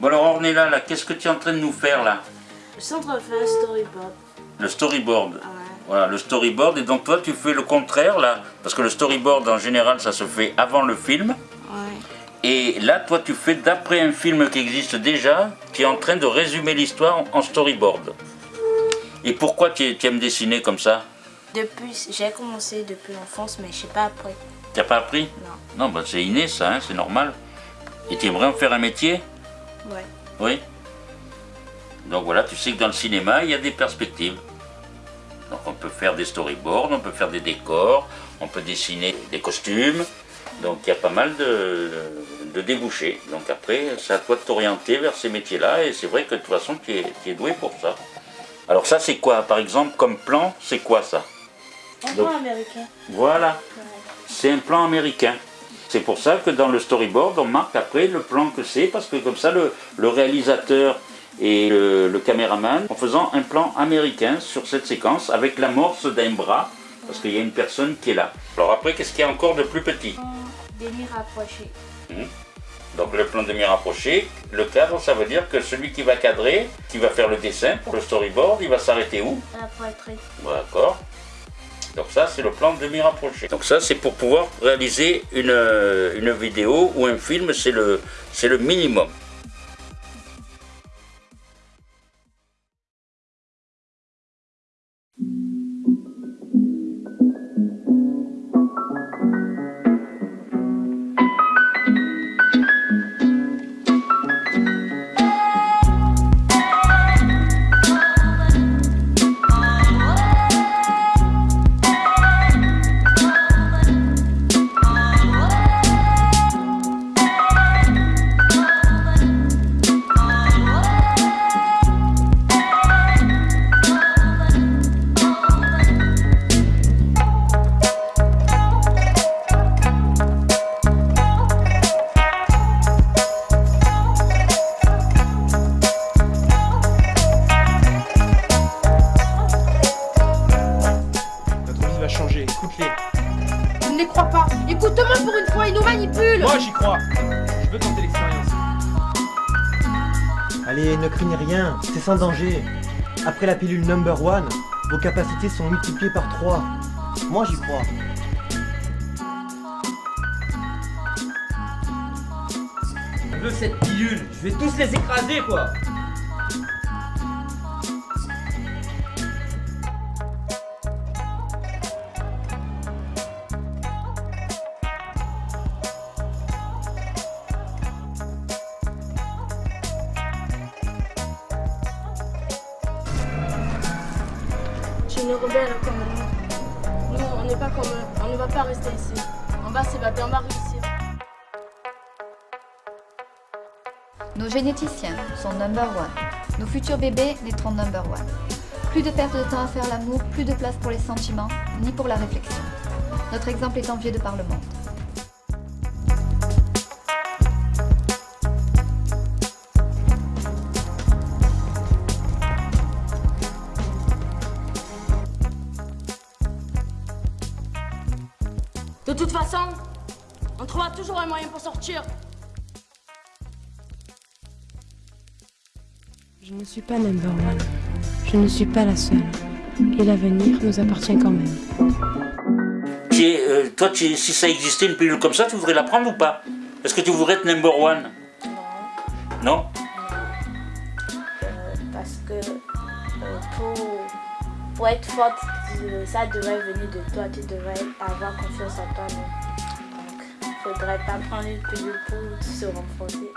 Bon alors Ornella, là, qu'est-ce que tu es en train de nous faire là? Je suis en train de faire un storyboard. Le storyboard. Ouais. Voilà, le storyboard. Et donc toi, tu fais le contraire là, parce que le storyboard en général, ça se fait avant le film. Ouais. Et là, toi, tu fais d'après un film qui existe déjà, tu es en train de résumer l'histoire en- storyboard. Et pourquoi tu, tu aimes dessiner comme ça? Depuis, j'ai commencé depuis l'enfance, mais je sais pas après. T'as pas appris? Non. Non, bah, c'est inné ça, hein, c'est normal. Et tu aimerais en faire un métier? Ouais. Oui. Donc voilà, tu sais que dans le cinéma, il y a des perspectives. Donc on peut faire des storyboards, on peut faire des décors, on peut dessiner des costumes. Donc il y a pas mal de, de débouchés. Donc après, c'est à toi de t'orienter vers ces métiers-là. Et c'est vrai que de toute façon, tu es, tu es doué pour ça. Alors ça, c'est quoi? Par exemple, comme plan, c'est quoi ça? Un plan américain. Voilà. Ouais. C'est un plan américain. C'est pour ça que dans le storyboard, on marque après le plan que c'est, parce que comme ça, le, le réalisateur et le, le caméraman, en faisant un plan américain sur cette séquence, avec l'amorce d'un bras, parce qu'il y a une personne qui est là. Alors après, qu'est-ce qu'il y a encore de plus petit Des murs rapprochés. Donc le plan demi-rapproché, le cadre, ça veut dire que celui qui va cadrer, qui va faire le dessin pour le storyboard, il va s'arrêter où? La poitrine. D'accord. Donc ça, c'est le plan demi-rapproché. Donc ça, c'est pour pouvoir réaliser une, euh, vidéo ou un film, c'est le minimum. Écoute-les. Je ne les crois pas. Écoute-moi pour une fois, ils nous manipulent. Moi j'y crois. Je veux tenter l'expérience. Allez, ne craignez rien, c'est sans danger. Après la pilule number one, vos capacités sont multipliées par 3. Moi j'y crois. On veut cette pilule, je vais tous les écraser quoi Tu nous rebelles comme nous. Nous, on n'est pas comme eux. On ne va pas rester ici. On va s'évader, on va réussir. Nos généticiens sont number one. Nos futurs bébés naîtront number one. Plus de perte de temps à faire l'amour, plus de place pour les sentiments, ni pour la réflexion. Notre exemple est envié de par le monde. De toute façon, on trouvera toujours un moyen pour sortir. Je ne suis pas number one. Je ne suis pas la seule. Et l'avenir nous appartient quand même. Tu es, euh, toi, es- si ça existait une pilule comme ça, tu voudrais la prendre ou pas? Est-ce que tu voudrais être number one? Non? Euh, parce que euh, pour, pour être forte, ça devrait venir de toi. Tu devrais avoir confiance en toi. Donc, il faudrait pas prendre une pilule pour se renforcer.